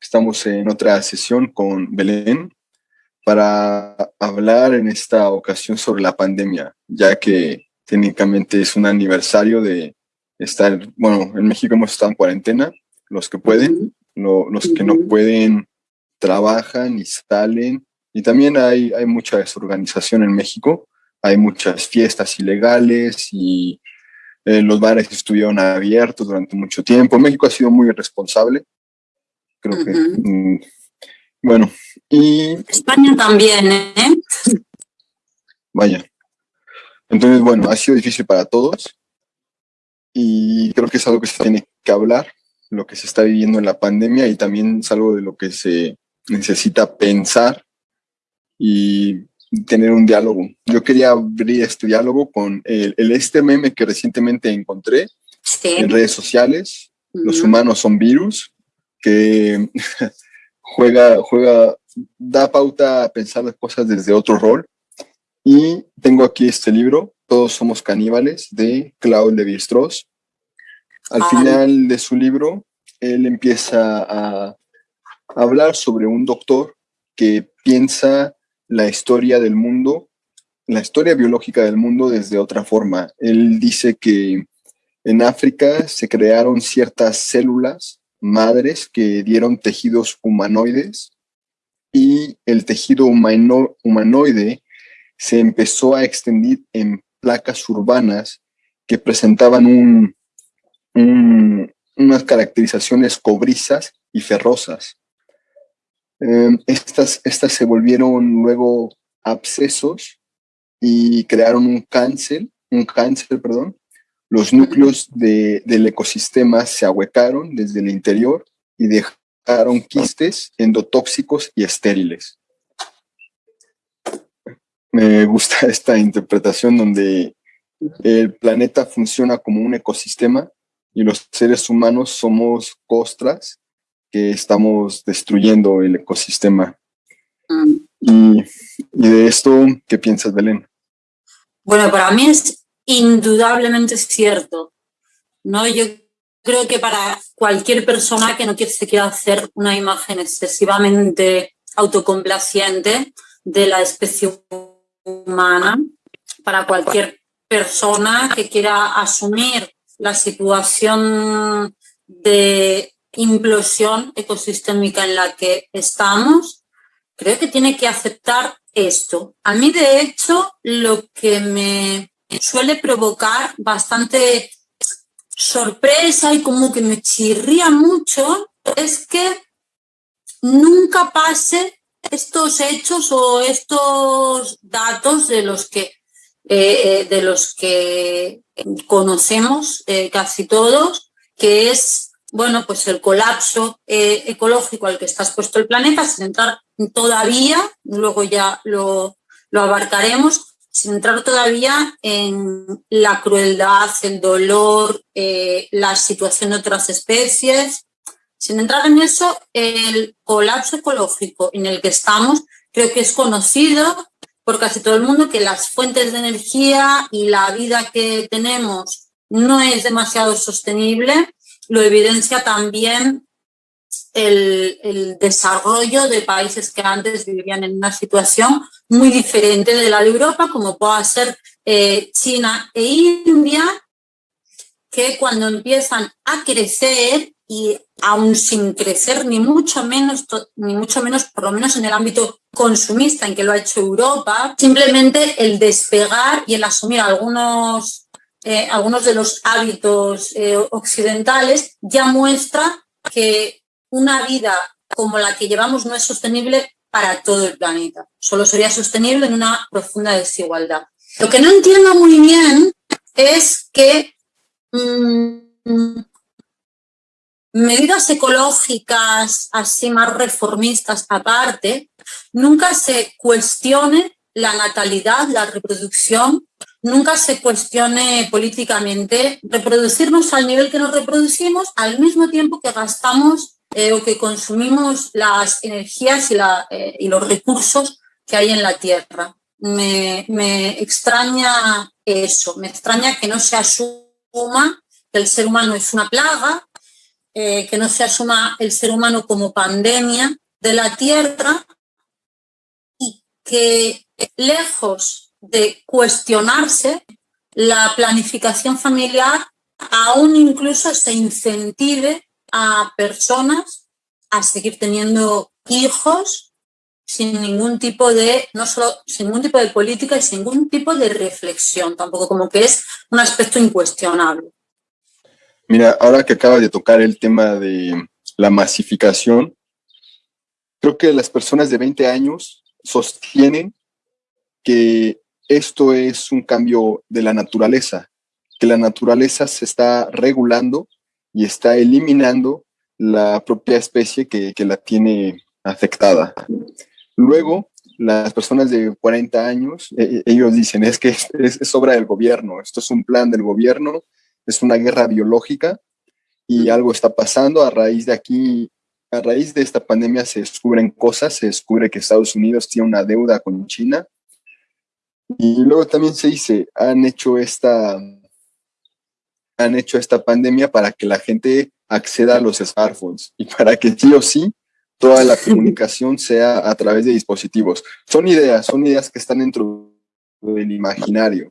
Estamos en otra sesión con Belén para hablar en esta ocasión sobre la pandemia, ya que técnicamente es un aniversario de estar, bueno, en México hemos estado en cuarentena, los que pueden, los que no pueden trabajan y salen, y también hay, hay mucha desorganización en México, hay muchas fiestas ilegales y eh, los bares estuvieron abiertos durante mucho tiempo. México ha sido muy responsable, creo que. Mm, bueno, y. España también, ¿eh? Vaya. Entonces, bueno, ha sido difícil para todos y creo que es algo que se tiene que hablar, lo que se está viviendo en la pandemia y también es algo de lo que se necesita pensar y tener un diálogo. Yo quería abrir este diálogo con el, este meme que recientemente encontré en redes sociales. Los humanos son virus, que juega, juega, da pauta a pensar las cosas desde otro rol. Y tengo aquí este libro, Todos somos caníbales, de Claude Lévi-Strauss. Al final de su libro, él empieza a hablar sobre un doctor que piensa la historia del mundo, la historia biológica del mundo desde otra forma. Él dice que en África se crearon ciertas células madres que dieron tejidos humanoides y el tejido humanoide se empezó a extender en placas urbanas que presentaban unas caracterizaciones cobrizas y ferrosas. Em, estas, estas se volvieron luego abscesos y crearon un cáncer, un cáncer, perdón. Los núcleos del ecosistema se ahuecaron desde el interior y dejaron quistes endotóxicos y estériles. Me gusta esta interpretación donde el planeta funciona como un ecosistema y los seres humanos somos costras que estamos destruyendo el ecosistema. Mm. Y, de esto, ¿qué piensas, Belén? Bueno, para mí es indudablemente cierto. ¿no? Yo creo que para cualquier persona que no se quiera hacer una imagen excesivamente autocomplaciente de la especie humana, para cualquier persona que quiera asumir la situación de implosión ecosistémica en la que estamos, creo que tiene que aceptar esto. A mí, de hecho, lo que me suele provocar bastante sorpresa y como que me chirría mucho es que nunca pase estos hechos o estos datos de los que, eh, eh, de los que conocemos eh, casi todos, que es bueno, pues el colapso ecológico al que está expuesto el planeta, sin entrar todavía, luego ya lo, abarcaremos, sin entrar todavía en la crueldad, el dolor, eh, la situación de otras especies. Sin entrar en eso, el colapso ecológico en el que estamos creo que es conocido por casi todo el mundo que las fuentes de energía y la vida que tenemos no es demasiado sostenible lo evidencia también el, desarrollo de países que antes vivían en una situación muy diferente de la de Europa, como pueda ser eh, China e India, que cuando empiezan a crecer y aún sin crecer ni mucho menos, ni mucho menos, por lo menos en el ámbito consumista en que lo ha hecho Europa, simplemente el despegar y el asumir algunos eh, algunos de los hábitos eh, occidentales, ya muestra que una vida como la que llevamos no es sostenible para todo el planeta. Solo sería sostenible en una profunda desigualdad. Lo que no entiendo muy bien es que mm, medidas ecológicas así más reformistas aparte, nunca se cuestione la natalidad, la reproducción, nunca se cuestione políticamente reproducirnos al nivel que nos reproducimos al mismo tiempo que gastamos eh, o que consumimos las energías eh, y, los recursos que hay en la Tierra. Me, me extraña eso, me extraña que no se asuma que el ser humano es una plaga, eh, que no se asuma el ser humano como pandemia de la Tierra y que lejos de cuestionarse la planificación familiar, aún incluso se incentive a personas a seguir teniendo hijos sin ningún tipo de, no solo sin ningún tipo de política y sin ningún tipo de reflexión, tampoco como que es un aspecto incuestionable. Mira, ahora que acaba de tocar el tema de la masificación, creo que las personas de 20 años sostienen que esto es un cambio de la naturaleza, que la naturaleza se está regulando y está eliminando la propia especie que, la tiene afectada. Luego, las personas de 40 años, e, e, ellos dicen, es que es, es, obra del gobierno, esto es un plan del gobierno, es una guerra biológica y algo está pasando a raíz de aquí, a raíz de esta pandemia se descubren cosas, se descubre que Estados Unidos tiene una deuda con China y luego también se dice, han hecho esta, han hecho esta pandemia para que la gente acceda a los smartphones y para que sí o sí toda la comunicación sea a través de dispositivos. Son ideas, son ideas que están dentro del imaginario.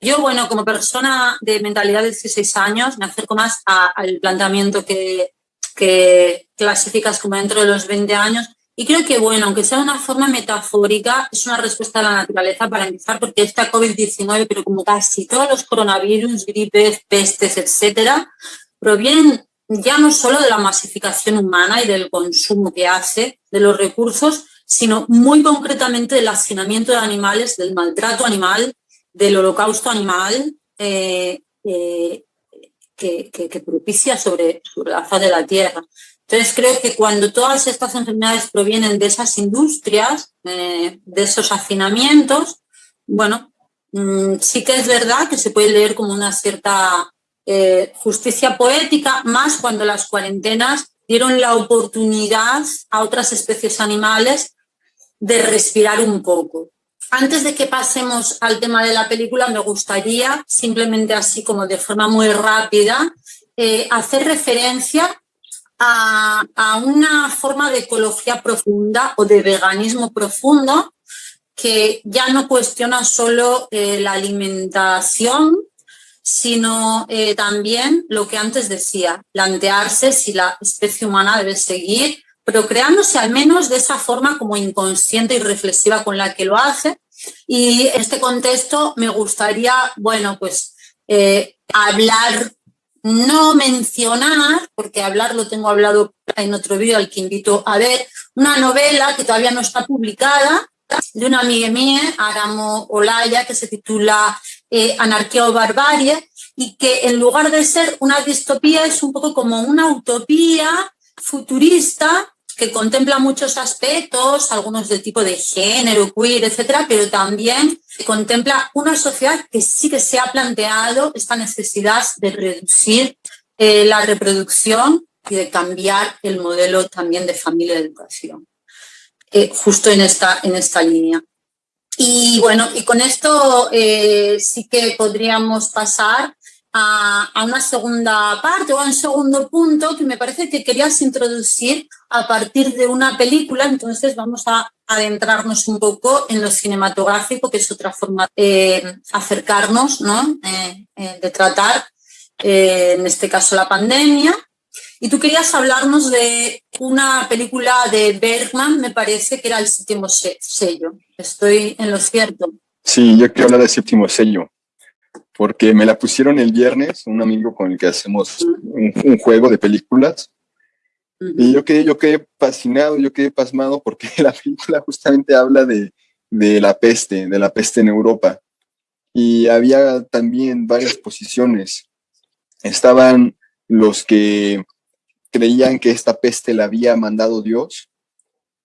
Yo, bueno, como persona de mentalidad de 16 años, me acerco más al planteamiento que, que clasificas como dentro de los 20 años y creo que, bueno, aunque sea de una forma metafórica, es una respuesta a la naturaleza para empezar, porque esta COVID-19, pero como casi todos los coronavirus, gripes, pestes, etcétera, provienen ya no solo de la masificación humana y del consumo que hace de los recursos, sino muy concretamente del hacinamiento de animales, del maltrato animal, del holocausto animal eh, eh, que, propicia sobre, sobre la faz de la tierra. Entonces creo que cuando todas estas enfermedades provienen de esas industrias, eh, de esos hacinamientos, bueno, mm, sí que es verdad que se puede leer como una cierta eh, justicia poética, más cuando las cuarentenas dieron la oportunidad a otras especies animales de respirar un poco. Antes de que pasemos al tema de la película, me gustaría, simplemente así como de forma muy rápida, eh, hacer referencia a, una forma de ecología profunda o de veganismo profundo que ya no cuestiona solo eh, la alimentación, sino eh, también lo que antes decía, plantearse si la especie humana debe seguir procreándose al menos de esa forma como inconsciente y reflexiva con la que lo hace. Y en este contexto me gustaría, bueno, pues eh, hablar no mencionar, porque hablar lo tengo hablado en otro vídeo al que invito a ver, una novela que todavía no está publicada, de una amiga mía, Aramo Olaya, que se titula eh, Anarquía o Barbarie, y que en lugar de ser una distopía es un poco como una utopía futurista que contempla muchos aspectos, algunos del tipo de género, queer, etcétera, pero también contempla una sociedad que sí que se ha planteado esta necesidad de reducir eh, la reproducción y de cambiar el modelo también de familia de educación, eh, justo en esta, en esta línea. Y bueno, y con esto eh, sí que podríamos pasar a, una segunda parte o a un segundo punto que me parece que querías introducir a partir de una película, entonces vamos a adentrarnos un poco en lo cinematográfico, que es otra forma de acercarnos, ¿no? Eh, eh, de tratar, eh, en este caso, la pandemia. Y tú querías hablarnos de una película de Bergman, me parece que era el séptimo sello. Estoy en lo cierto. Sí, yo quiero hablar del séptimo sello porque me la pusieron el viernes, un amigo con el que hacemos un, juego de películas, y yo quedé, yo quedé fascinado, yo quedé pasmado porque la película justamente habla de, de la peste, de la peste en Europa. Y había también varias posiciones. Estaban los que creían que esta peste la había mandado Dios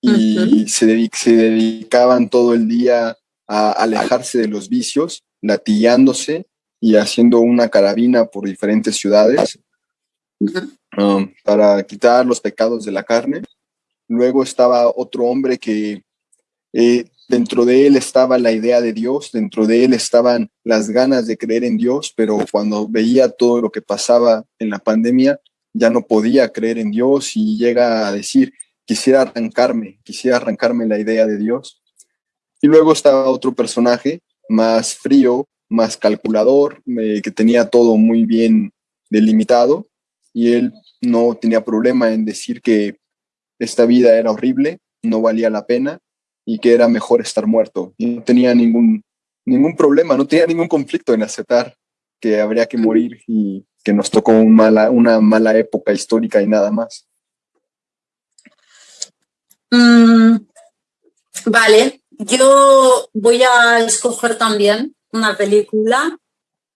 y se, se, dedicaban todo el día a alejarse de los vicios, latillándose y haciendo una carabina por diferentes ciudades um, para quitar los pecados de la carne. Luego estaba otro hombre que eh, dentro de él estaba la idea de Dios, dentro de él estaban las ganas de creer en Dios, pero cuando veía todo lo que pasaba en la pandemia, ya no podía creer en Dios y llega a decir, quisiera arrancarme, quisiera arrancarme la idea de Dios. Y luego está otro personaje más frío, más calculador, eh, que tenía todo muy bien delimitado y él no tenía problema en decir que esta vida era horrible, no valía la pena y que era mejor estar muerto. Y no tenía ningún, ningún problema, no tenía ningún conflicto en aceptar que habría que morir y que nos tocó mala, una mala época histórica y nada más. Mm, vale, yo voy a escoger también una película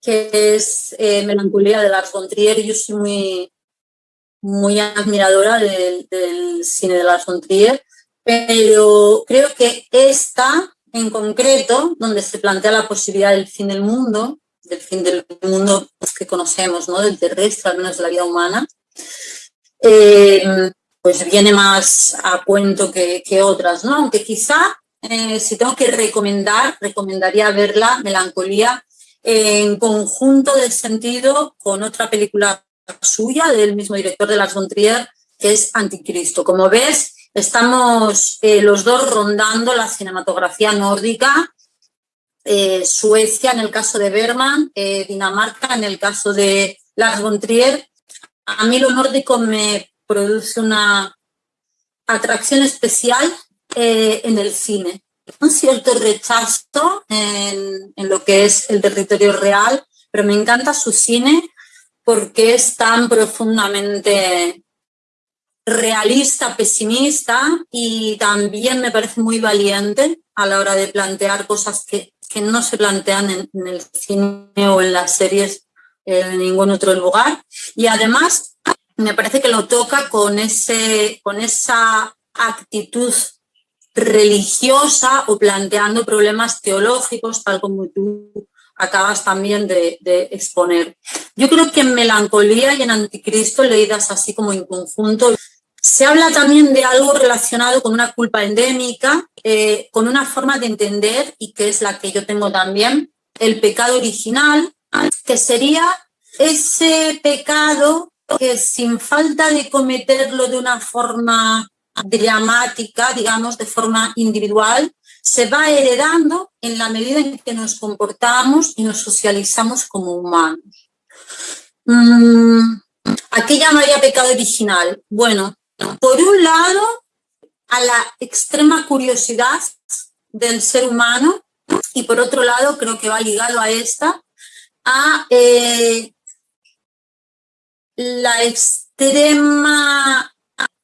que es eh, Melancolía de Lars von Trier. Yo soy muy, muy admiradora del, cine de Lars von Trier, pero creo que esta en concreto, donde se plantea la posibilidad del fin del mundo, del fin del mundo que conocemos, ¿no? del terrestre, al menos de la vida humana, eh, pues viene más a cuento que, otras, ¿no? Aunque quizá, eh, si tengo que recomendar, recomendaría verla, Melancolía, en conjunto de sentido con otra película suya, del mismo director de Las von que es Anticristo. Como ves, estamos eh, los dos rondando la cinematografía nórdica, eh, Suecia en el caso de Berman, Dinamarca en el caso de Lars von Trier. A mí lo nórdico me produce una atracción especial eh, en el cine. Un cierto rechazo en, lo que es el territorio real, pero me encanta su cine porque es tan profundamente realista, pesimista y también me parece muy valiente a la hora de plantear cosas que, no se plantean en, en, el cine o en las series en ningún otro lugar. Y además me parece que lo toca con, ese, con esa actitud religiosa o planteando problemas teológicos, tal como tú acabas también de, exponer. Yo creo que en Melancolía y en Anticristo, leídas así como en conjunto, se habla también de algo relacionado con una culpa endémica, eh, con una forma de entender, y que es la que yo tengo también, el pecado original, que sería ese pecado que sin falta de cometerlo de una forma dramática, digamos, de forma individual, se va heredando en la medida en que nos comportamos y nos socializamos como humanos. Mm, ¿A qué llamaría pecado original? Bueno, por un lado, a la extrema curiosidad del ser humano y por otro lado, creo que va ligado a esta, a eh, la extrema,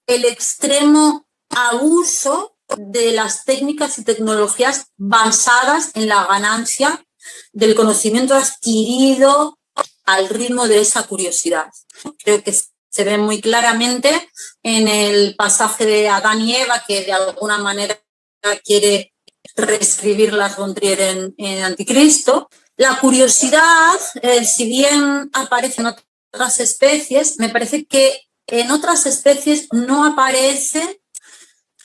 el extremo abuso de las técnicas y tecnologías basadas en la ganancia del conocimiento adquirido al ritmo de esa curiosidad. Creo que se ve muy claramente en el pasaje de Adán y Eva, que de alguna manera quiere reescribir las Gondrier en, Anticristo. La curiosidad, eh, si bien aparece en otras especies, me parece que en otras especies no aparece,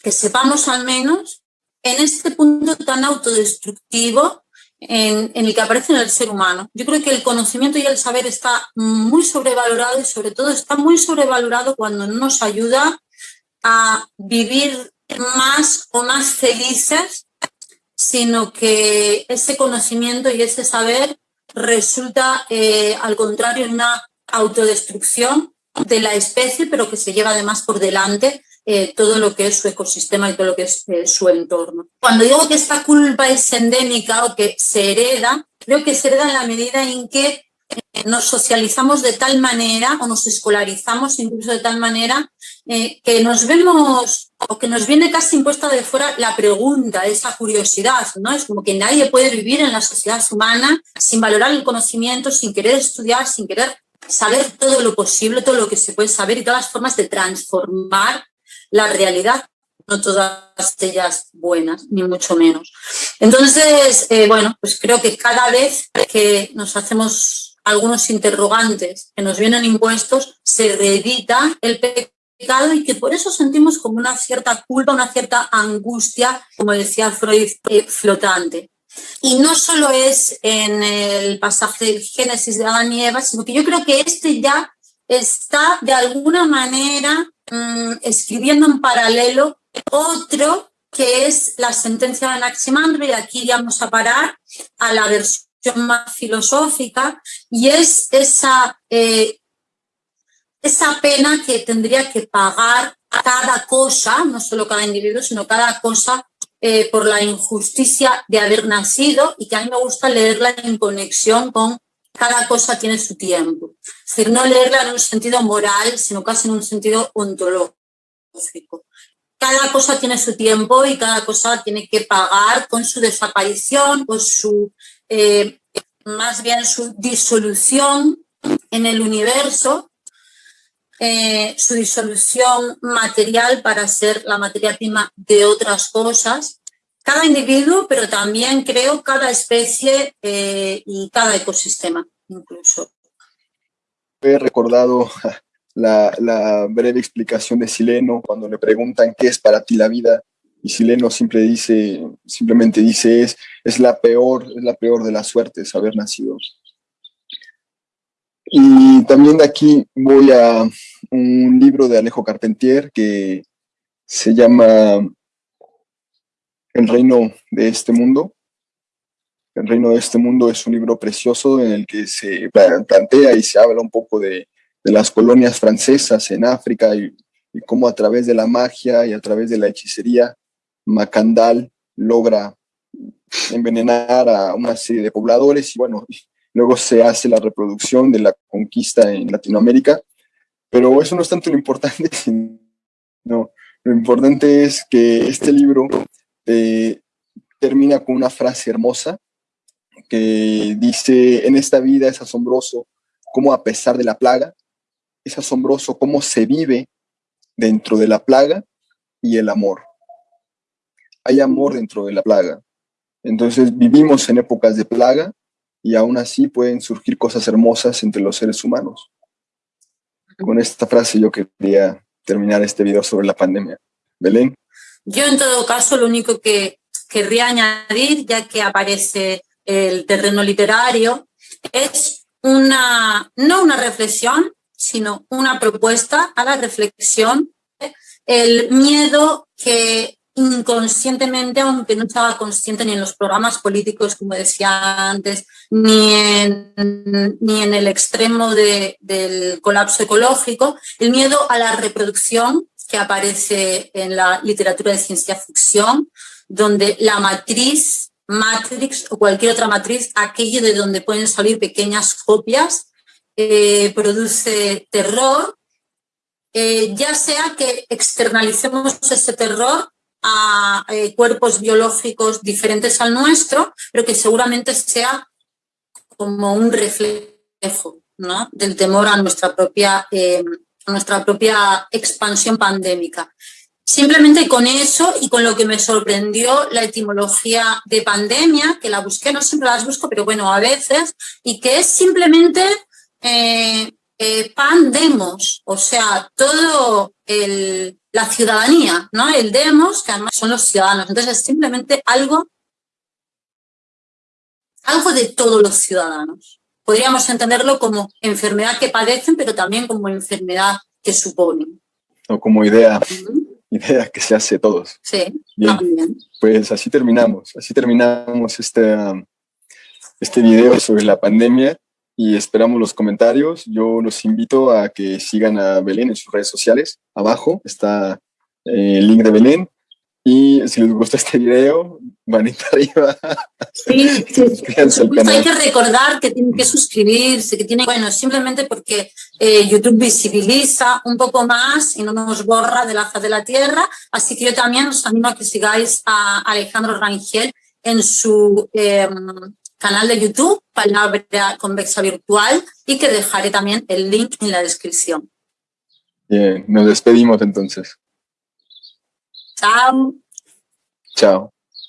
que sepamos al menos, en este punto tan autodestructivo en, el que aparece en el ser humano. Yo creo que el conocimiento y el saber está muy sobrevalorado y sobre todo está muy sobrevalorado cuando no nos ayuda a vivir más o más felices, sino que ese conocimiento y ese saber resulta, eh, al contrario, en una autodestrucción de la especie, pero que se lleva además por delante eh, todo lo que es su ecosistema y todo lo que es eh, su entorno. Cuando digo que esta culpa es endémica o que se hereda, creo que se hereda en la medida en que eh, nos socializamos de tal manera o nos escolarizamos incluso de tal manera que nos vemos o que nos viene casi impuesta de fuera la pregunta, esa curiosidad, ¿no? Es como que nadie puede vivir en la sociedad humana sin valorar el conocimiento, sin querer estudiar, sin querer saber todo lo posible, todo lo que se puede saber y todas las formas de transformar la realidad, no todas ellas buenas, ni mucho menos. Entonces, eh, bueno, pues creo que cada vez que nos hacemos algunos interrogantes que nos vienen impuestos, se reedita el pecado y que por eso sentimos como una cierta culpa, una cierta angustia, como decía Freud, eh, flotante. Y no solo es en el pasaje del Génesis de Adán y Eva, sino que yo creo que este ya está de alguna manera mm, escribiendo en paralelo otro que es la sentencia de Anaximandro, y aquí vamos a parar a la versión más filosófica, y es esa, eh, esa pena que tendría que pagar cada cosa, no solo cada individuo, sino cada cosa eh, por la injusticia de haber nacido y que a mí me gusta leerla en conexión con cada cosa tiene su tiempo. Es decir, no leerla en un sentido moral, sino casi en un sentido ontológico. Cada cosa tiene su tiempo y cada cosa tiene que pagar con su desaparición, con su, eh, más bien su disolución en el universo, eh, su disolución material para ser la materia prima de otras cosas. Cada individuo, pero también creo cada especie eh, y cada ecosistema incluso. He recordado la, breve explicación de Sileno cuando le preguntan qué es para ti la vida y Sileno dice, simplemente dice es, es la peor, es la peor de las suertes haber nacido. Y también de aquí voy a un libro de Alejo Carpentier que se llama El reino de este mundo. El reino de este mundo es un libro precioso en el que se plantea y se habla un poco de, de las colonias francesas en África y, y, cómo a través de la magia y a través de la hechicería, Macandal logra envenenar a una serie de pobladores y bueno, luego se hace la reproducción de la conquista en Latinoamérica, pero eso no es tanto lo importante, no, lo importante es que este libro eh, termina con una frase hermosa que dice, en esta vida es asombroso cómo a pesar de la plaga, es asombroso cómo se vive dentro de la plaga y el amor. Hay amor dentro de la plaga. Entonces vivimos en épocas de plaga y aún así pueden surgir cosas hermosas entre los seres humanos. Con esta frase yo quería terminar este video sobre la pandemia. Belén. Yo en todo caso lo único que querría añadir, ya que aparece el terreno literario, es una, no una reflexión, sino una propuesta a la reflexión, el miedo que inconscientemente, aunque no estaba consciente ni en los programas políticos, como decía antes, ni en, ni en el extremo de, del colapso ecológico, el miedo a la reproducción que aparece en la literatura de ciencia ficción, donde la matriz, Matrix o cualquier otra matriz, aquello de donde pueden salir pequeñas copias, eh, produce terror, eh, ya sea que externalicemos ese terror a eh, cuerpos biológicos diferentes al nuestro, pero que seguramente sea como un reflejo ¿no? del temor a nuestra propia, a nuestra propia expansión pandémica. Simplemente con eso y con lo que me sorprendió la etimología de pandemia, que la busqué, no siempre las busco, pero bueno, a veces, y que es simplemente eh, eh, pandemos, o sea, todo el, la ciudadanía, ¿no? El demos, que además son los ciudadanos. Entonces es simplemente algo, algo de todos los ciudadanos. Podríamos entenderlo como enfermedad que padecen, pero también como enfermedad que suponen. O como idea, idea que se hace todos. Sí, también. Pues así terminamos, así terminamos este, um, este video sobre la pandemia y esperamos los comentarios. Yo los invito a que sigan a Belén en sus redes sociales. Abajo está eh, el link de Belén. Y si les gustó este video, manita arriba. Sí, sí. hay que recordar que tienen que suscribirse, que tiene, bueno, simplemente porque eh, YouTube visibiliza un poco más y no nos borra de la faz de la tierra. Así que yo también os animo a que sigáis a Alejandro Rangel en su em, canal de YouTube, Palabra Convexa Virtual, y que dejaré también el link en la descripción. Bien, nos despedimos entonces. Chao. Chao.